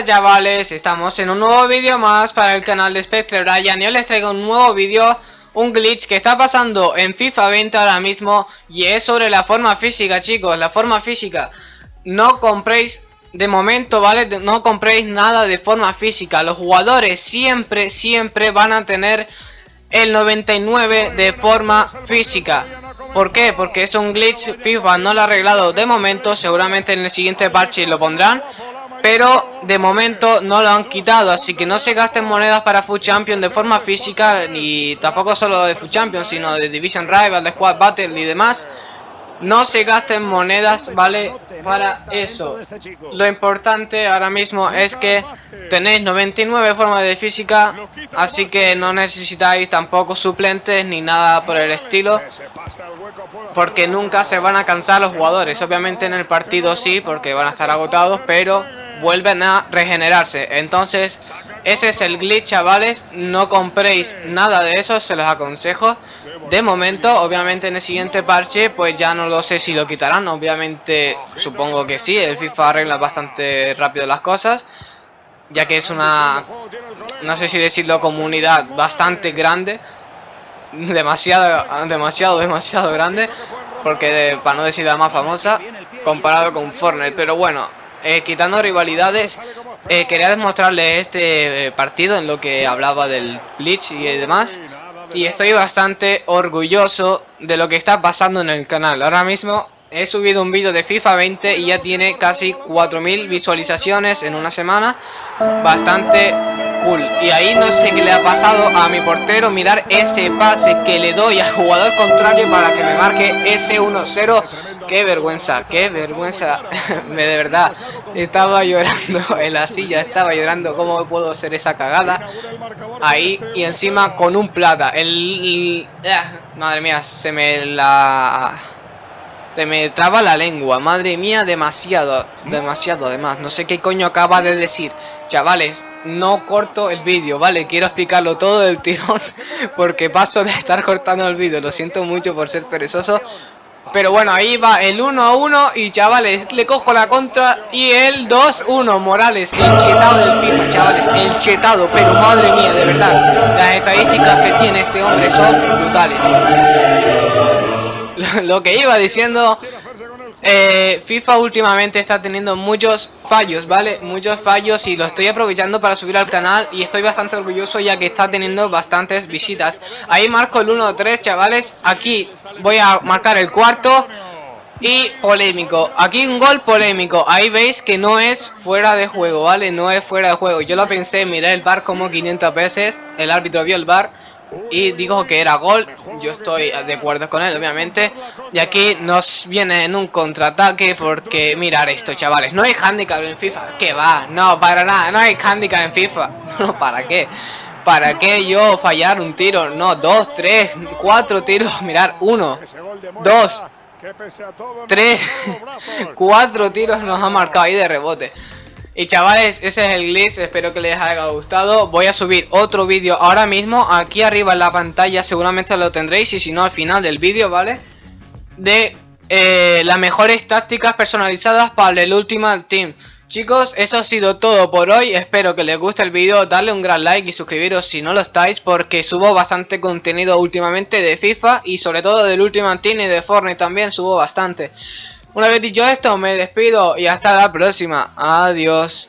chavales, estamos en un nuevo vídeo más para el canal de Spectre Brian y hoy les traigo un nuevo vídeo, un glitch que está pasando en FIFA 20 ahora mismo y es sobre la forma física chicos, la forma física. No compréis, de momento, ¿vale? No compréis nada de forma física, los jugadores siempre, siempre van a tener el 99 de forma física. ¿Por qué? Porque es un glitch, FIFA no lo ha arreglado de momento, seguramente en el siguiente parche lo pondrán pero de momento no lo han quitado, así que no se gasten monedas para Food Champion de forma física, ni tampoco solo de Food Champion, sino de Division Rival, de Squad Battle y demás. No se gasten monedas, ¿vale? Para eso. Lo importante ahora mismo es que tenéis 99 formas de física, así que no necesitáis tampoco suplentes ni nada por el estilo. Porque nunca se van a cansar los jugadores. Obviamente en el partido sí, porque van a estar agotados, pero vuelven a regenerarse. Entonces, ese es el glitch, chavales. No compréis nada de eso, se los aconsejo. De momento, obviamente en el siguiente parche, pues ya no lo sé si lo quitarán. Obviamente, supongo que sí. El FIFA arregla bastante rápido las cosas. Ya que es una, no sé si decirlo, comunidad bastante grande. Demasiado, demasiado, demasiado grande. Porque para no decir la más famosa, comparado con Fortnite. Pero bueno, eh, quitando rivalidades, eh, quería demostrarles este eh, partido en lo que hablaba del glitch y demás. Y estoy bastante orgulloso de lo que está pasando en el canal. Ahora mismo he subido un vídeo de FIFA 20 y ya tiene casi 4.000 visualizaciones en una semana. Bastante cool. Y ahí no sé qué le ha pasado a mi portero. Mirar ese pase que le doy al jugador contrario para que me marque ese 1-0 Qué vergüenza, qué vergüenza. Me de verdad estaba llorando en la silla, estaba llorando cómo puedo hacer esa cagada. Ahí y encima con un plata. El, ah, madre mía, se me la se me traba la lengua, madre mía, demasiado, demasiado además. No sé qué coño acaba de decir. Chavales, no corto el vídeo, ¿vale? Quiero explicarlo todo del tirón porque paso de estar cortando el vídeo. Lo siento mucho por ser perezoso, pero bueno, ahí va el 1 a 1 y chavales, le cojo la contra y el 2-1. Morales, el chetado del FIFA, chavales, el chetado. Pero madre mía, de verdad, las estadísticas que tiene este hombre son brutales. Lo que iba diciendo eh, FIFA últimamente está teniendo muchos fallos, ¿vale? Muchos fallos y lo estoy aprovechando para subir al canal y estoy bastante orgulloso ya que está teniendo bastantes visitas. Ahí marco el 1-3, chavales. Aquí voy a marcar el cuarto y polémico. Aquí un gol polémico. Ahí veis que no es fuera de juego, ¿vale? No es fuera de juego. Yo lo pensé, miré el bar como 500 veces. El árbitro vio el bar y dijo que era gol. Yo estoy de acuerdo con él, obviamente. Y aquí nos viene en un contraataque porque mirar esto, chavales. No hay handicap en FIFA. Que va, no, para nada. No hay handicap en FIFA. No, ¿para qué? ¿Para qué yo fallar un tiro? No, dos, tres, cuatro tiros. Mirar, uno, dos, tres, cuatro tiros nos ha marcado ahí de rebote. Y chavales, ese es el glitch, espero que les haya gustado Voy a subir otro vídeo ahora mismo Aquí arriba en la pantalla seguramente lo tendréis Y si no al final del vídeo, ¿vale? De eh, las mejores tácticas personalizadas para el Ultimate Team Chicos, eso ha sido todo por hoy, espero que les guste el vídeo, darle un gran like y suscribiros si no lo estáis porque subo bastante contenido últimamente de FIFA y sobre todo del Ultimate Team y de Fortnite también subo bastante. Una vez dicho esto, me despido y hasta la próxima. Adiós.